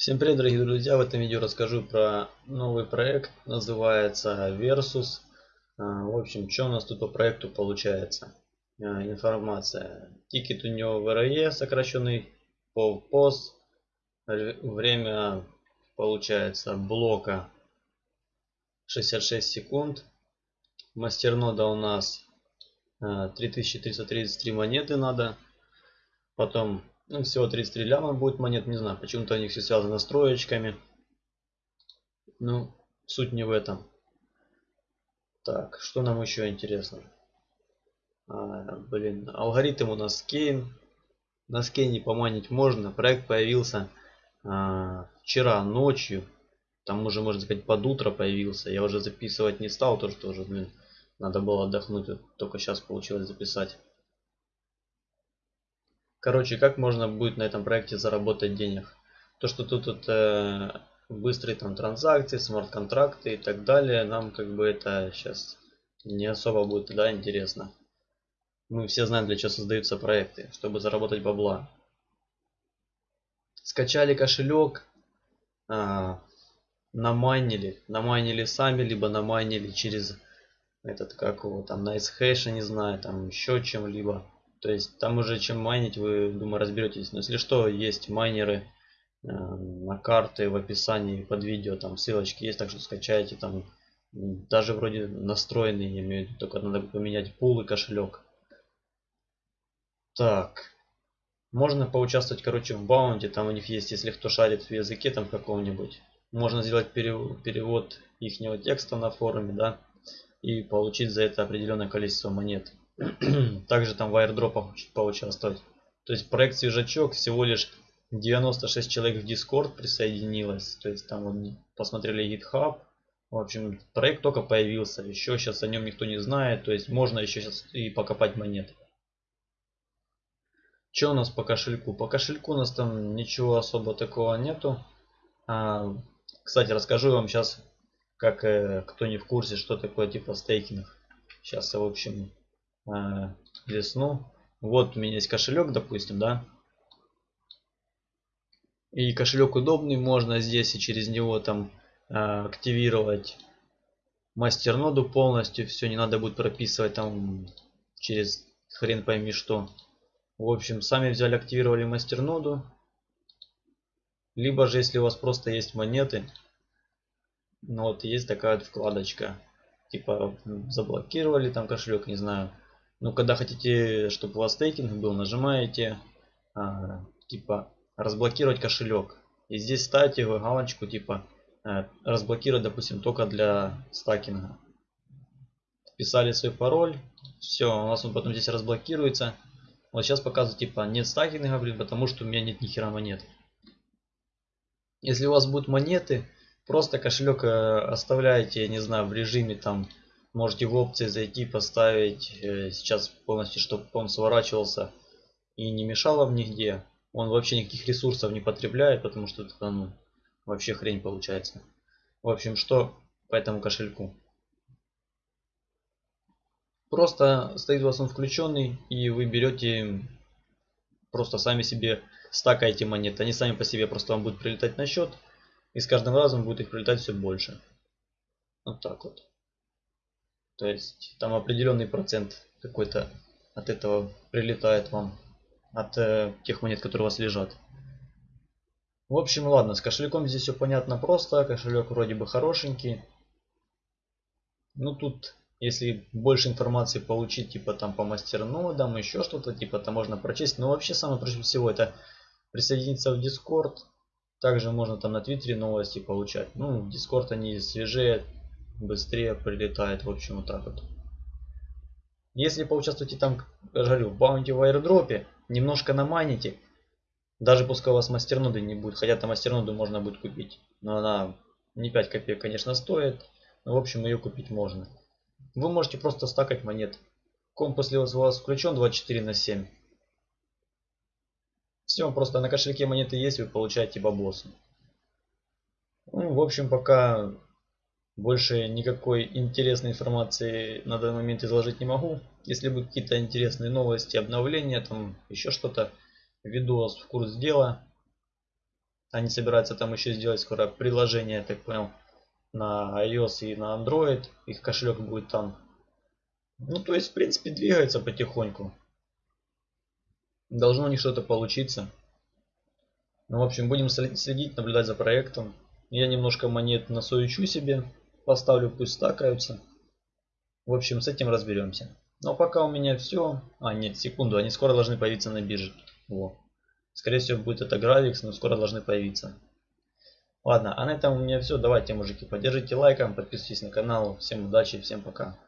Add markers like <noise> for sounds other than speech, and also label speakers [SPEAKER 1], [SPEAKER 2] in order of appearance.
[SPEAKER 1] Всем привет, дорогие друзья! В этом видео расскажу про новый проект, называется Versus. А, в общем, что у нас тут по проекту получается? А, информация. Тикет у него VRE, сокращенный по POS. Время получается блока 66 секунд. Мастернода у нас 3333 а, монеты надо. Потом ну, всего 33 ляма будет монет, не знаю, почему-то у них все связано с троечками. Ну, суть не в этом. Так, что нам еще интересно? А, блин, алгоритм у нас Кейн. На скейне поманить можно. Проект появился а, вчера ночью. Там уже, можно сказать, под утро появился. Я уже записывать не стал, то что уже, блин, надо было отдохнуть. Только сейчас получилось записать. Короче, как можно будет на этом проекте заработать денег? То, что тут это быстрые там транзакции, смарт-контракты и так далее, нам как бы это сейчас не особо будет да, интересно. Мы все знаем, для чего создаются проекты, чтобы заработать бабла. Скачали кошелек, а, намайнили, намайнили сами, либо намайнили через этот, как его, там, NiceHash, не знаю, там еще чем-либо. То есть там уже чем майнить, вы, думаю, разберетесь. Но если что, есть майнеры э, на карты в описании под видео, там ссылочки есть, так что скачайте там. Даже вроде настроенные, я только надо поменять пул и кошелек. Так. Можно поучаствовать, короче, в баунте. Там у них есть, если кто шарит в языке там каком-нибудь. Можно сделать перевод ихнего текста на форуме, да. И получить за это определенное количество монет. <clears throat> Также там в аирдропах поучаствовать. То есть проект Свежачок всего лишь 96 человек в Discord присоединилось. То есть там вот посмотрели GitHub. В общем, проект только появился. Еще сейчас о нем никто не знает. То есть можно еще сейчас и покопать монеты. Что у нас по кошельку? По кошельку у нас там ничего особо такого нету. А, кстати, расскажу вам сейчас, как э, кто не в курсе, что такое типа стейкинг. Сейчас, в общем, э, лесну. Вот у меня есть кошелек, допустим, да. И кошелек удобный, можно здесь и через него там э, активировать мастерноду полностью. Все, не надо будет прописывать там через хрен пойми что. В общем, сами взяли, активировали мастерноду. Либо же, если у вас просто есть монеты, ну вот есть такая вот вкладочка. Типа заблокировали там кошелек, не знаю. Ну, когда хотите, чтобы у вас стейкинг был, нажимаете а, типа разблокировать кошелек. И здесь ставите галочку типа а, разблокировать, допустим, только для стакинга. Вписали свой пароль. Все, у нас он потом здесь разблокируется. Вот сейчас показываю типа нет стакинга, блин, потому что у меня нет ни хера монет. Если у вас будут монеты, просто кошелек э, оставляете, не знаю, в режиме там Можете в опции зайти, поставить э, сейчас полностью, чтобы он сворачивался и не мешал вам нигде. Он вообще никаких ресурсов не потребляет, потому что это ну, вообще хрень получается. В общем, что по этому кошельку? Просто стоит у вас он включенный, и вы берете просто сами себе стакаете монеты. Они сами по себе просто вам будут прилетать на счет, и с каждым разом будет их прилетать все больше. Вот так вот. То есть там определенный процент какой-то от этого прилетает вам. От э, тех монет, которые у вас лежат. В общем, ладно, с кошельком здесь все понятно просто. Кошелек вроде бы хорошенький. Ну тут, если больше информации получить, типа там по мастернодам, еще что-то, типа там можно прочесть. Но вообще самое проще всего это присоединиться в Discord. Также можно там на Твиттере новости получать. Ну, Discord они свежее, быстрее прилетает. В общем, вот так вот. Если поучаствуете там, говорю, в баунти в аирдропе, немножко наманите, даже пускай у вас мастерноды не будет, хотя там мастерноду можно будет купить, но она не 5 копеек, конечно, стоит, но в общем ее купить можно. Вы можете просто стакать монет. Комп после у вас включен 24 на 7. Все, просто на кошельке монеты есть, вы получаете бабосы. Ну, в общем, пока больше никакой интересной информации на данный момент изложить не могу. Если будут какие-то интересные новости, обновления, там еще что-то, вас в курс дела. Они собираются там еще сделать скоро приложение, я так понял, на iOS и на Android. Их кошелек будет там. Ну, то есть, в принципе, двигается потихоньку. Должно у них что-то получиться. Ну, в общем, будем следить, наблюдать за проектом. Я немножко монет насуечу себе. Поставлю, пусть стакаются. В общем, с этим разберемся. Но пока у меня все. А, нет, секунду, они скоро должны появиться на бирже. Во. Скорее всего, будет это Gravix, но скоро должны появиться. Ладно, а на этом у меня все. Давайте, мужики, поддержите лайком, подписывайтесь на канал. Всем удачи, всем пока.